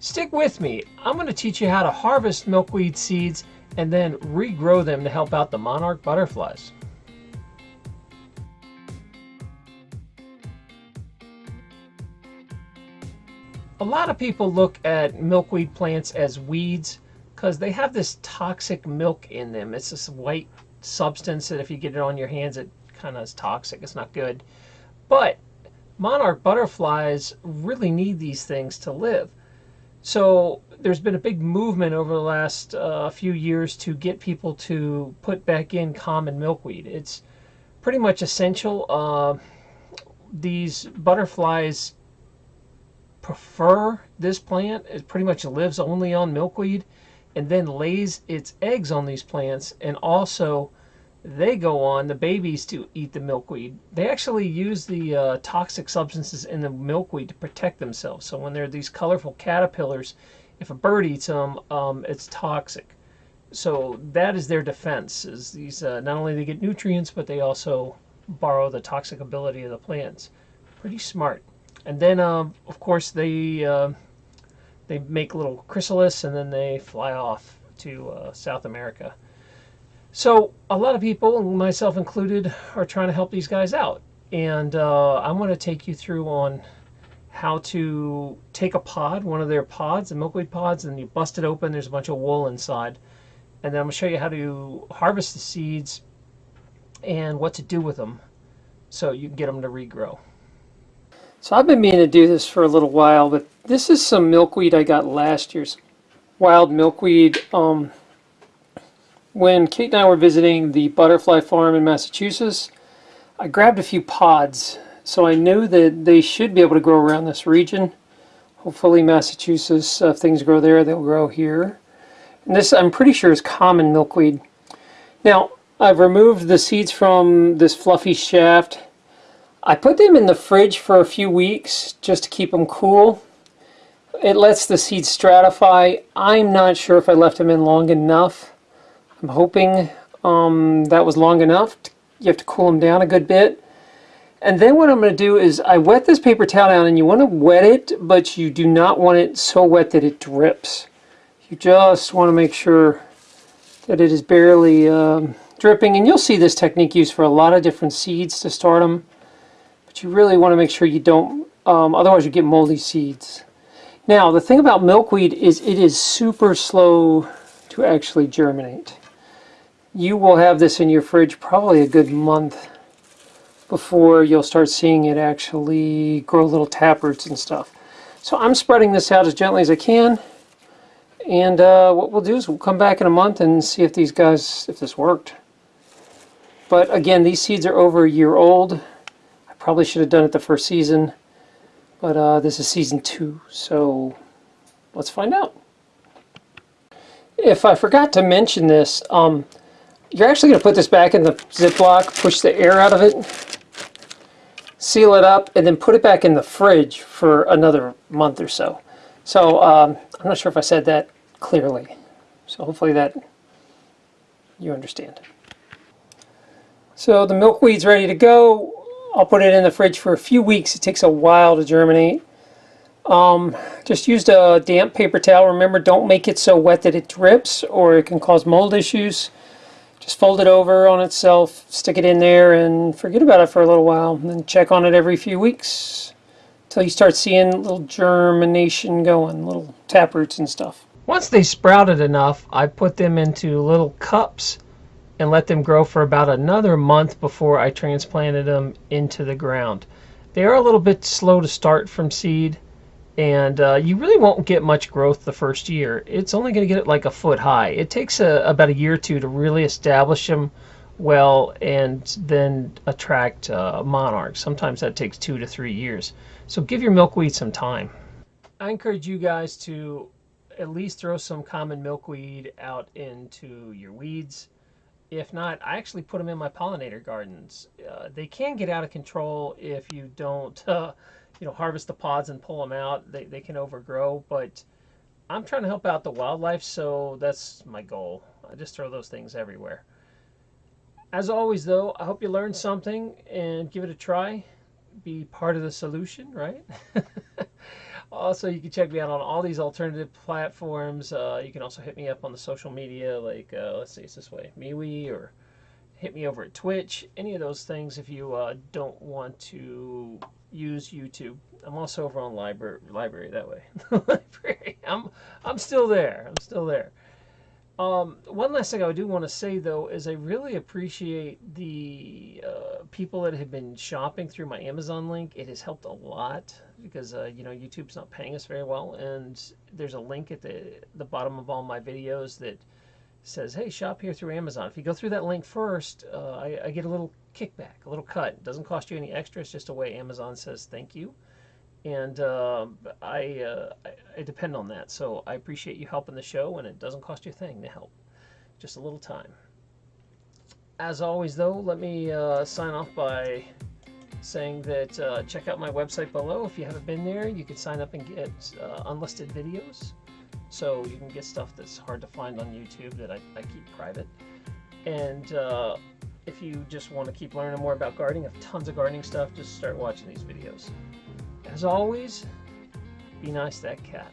Stick with me. I'm going to teach you how to harvest milkweed seeds and then regrow them to help out the monarch butterflies. A lot of people look at milkweed plants as weeds because they have this toxic milk in them. It's this white substance that if you get it on your hands, it kind of is toxic. It's not good. But monarch butterflies really need these things to live. So there's been a big movement over the last uh, few years to get people to put back in common milkweed. It's pretty much essential. Uh, these butterflies prefer this plant. It pretty much lives only on milkweed and then lays its eggs on these plants and also they go on, the babies, to eat the milkweed. They actually use the uh, toxic substances in the milkweed to protect themselves. So when they're these colorful caterpillars, if a bird eats them, um, it's toxic. So that is their defense. Is these uh, not only they get nutrients, but they also borrow the toxic ability of the plants. Pretty smart. And then, uh, of course, they uh, they make little chrysalis, and then they fly off to uh, South America. So a lot of people, myself included, are trying to help these guys out. And uh, I'm going to take you through on how to take a pod, one of their pods, the milkweed pods, and you bust it open. There's a bunch of wool inside. And then I'm going to show you how to harvest the seeds and what to do with them so you can get them to regrow. So I've been meaning to do this for a little while, but this is some milkweed I got last year's wild milkweed. Um, when Kate and I were visiting the butterfly farm in Massachusetts, I grabbed a few pods. So I knew that they should be able to grow around this region. Hopefully Massachusetts, uh, if things grow there, they'll grow here. And this, I'm pretty sure, is common milkweed. Now, I've removed the seeds from this fluffy shaft. I put them in the fridge for a few weeks just to keep them cool. It lets the seeds stratify. I'm not sure if I left them in long enough. I'm hoping um, that was long enough. You have to cool them down a good bit. And then what I'm going to do is I wet this paper towel down and you want to wet it, but you do not want it so wet that it drips. You just want to make sure that it is barely um, dripping. And you'll see this technique used for a lot of different seeds to start them. But you really want to make sure you don't, um, otherwise you get moldy seeds. Now the thing about milkweed is it is super slow to actually germinate you will have this in your fridge probably a good month before you'll start seeing it actually grow little taproots and stuff. So I'm spreading this out as gently as I can. And uh, what we'll do is we'll come back in a month and see if these guys, if this worked. But again, these seeds are over a year old. I probably should have done it the first season. But uh, this is season two, so let's find out. If I forgot to mention this, um, you're actually going to put this back in the Ziploc, push the air out of it, seal it up, and then put it back in the fridge for another month or so. So um, I'm not sure if I said that clearly. So hopefully that you understand. So the milkweed's ready to go. I'll put it in the fridge for a few weeks. It takes a while to germinate. Um, just used a damp paper towel. Remember, don't make it so wet that it drips or it can cause mold issues. Just fold it over on itself, stick it in there, and forget about it for a little while. And then check on it every few weeks until you start seeing little germination going, little taproots and stuff. Once they sprouted enough, I put them into little cups and let them grow for about another month before I transplanted them into the ground. They are a little bit slow to start from seed and uh, you really won't get much growth the first year. It's only going to get it like a foot high. It takes a, about a year or two to really establish them well and then attract uh, monarchs. Sometimes that takes two to three years. So give your milkweed some time. I encourage you guys to at least throw some common milkweed out into your weeds. If not, I actually put them in my pollinator gardens. Uh, they can get out of control if you don't uh, you know, harvest the pods and pull them out. They, they can overgrow, but I'm trying to help out the wildlife, so that's my goal. I just throw those things everywhere. As always, though, I hope you learned something and give it a try. Be part of the solution, right? Also, you can check me out on all these alternative platforms. Uh, you can also hit me up on the social media, like uh, let's see, it's this way, MeWe, or hit me over at Twitch. Any of those things if you uh, don't want to use YouTube. I'm also over on LBRY, LBRY that way. LBRY. I'm I'm still there. I'm still there. Um, one last thing I do want to say though is I really appreciate the uh, people that have been shopping through my Amazon link. It has helped a lot because uh, you know YouTube's not paying us very well, and there's a link at the the bottom of all my videos that says, "Hey, shop here through Amazon." If you go through that link first, uh, I, I, get a little kickback, a little cut. It doesn't cost you any extra. It's just a way Amazon says thank you and uh, I, uh, I, I depend on that. So I appreciate you helping the show, and it doesn't cost you a thing to help, just a little time. As always, though, let me uh, sign off by saying that uh, check out my website below. If you haven't been there, you can sign up and get uh, unlisted videos. So you can get stuff that's hard to find on YouTube that I, I keep private. And uh, if you just want to keep learning more about gardening, I have tons of gardening stuff. Just start watching these videos. As always, be nice to that cat.